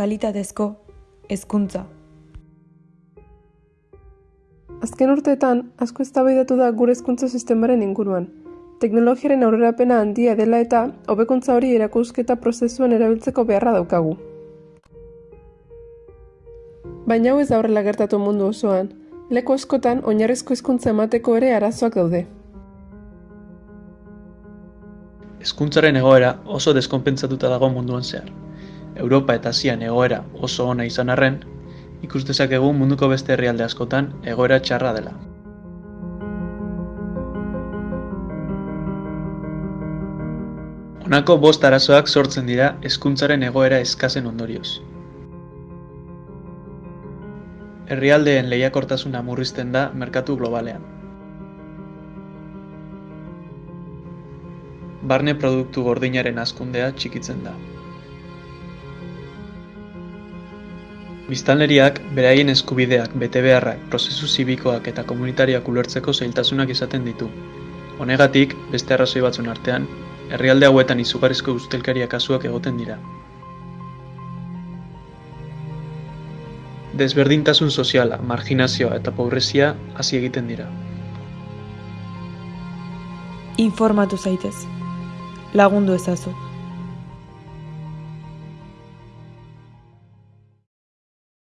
kalitatezko hezkuntza. Azken urteetan, asko eztabaidatu da gure hezkuntza sistemaren inguruan. Teknologiaren aurrerapena handia dela eta, hobekuntza hori erakusketa prozesuan erabiltzeko beharra daukagu. Baina hau ez da horrela gertatu mundu osoan. Leku askotan, oinarrizko hezkuntza emateko ere arazoak daude. Hezkuntzaren egoera oso deskonpentsatuta dago munduan zehar. Europa eta Asian egoera oso ona izan arren, ikus dezakegu munduko beste herrialde askotan egoera txarra dela. Honako bost arazoak sortzen dira hezkuntzaren egoera eskazen ondorioz. Herrialdeen lehiakortasuna murrizten da merkatu globalean. Barne produktu gordinaren hazkundea txikitzen da. Biztanleriak beraien eskubideak, betebeharrak, prozesu zibikoak eta komunitarioak ulertzeko zailtasunak izaten ditu. Honegatik, beste arrazoi batzun artean, herrialde hauetan izugarrizko ustelkaria kasuak egoten dira. Desberdintasun soziala, marginazioa eta pobrezia hasi egiten dira. Informatu zaitez. Lagundu ezazu.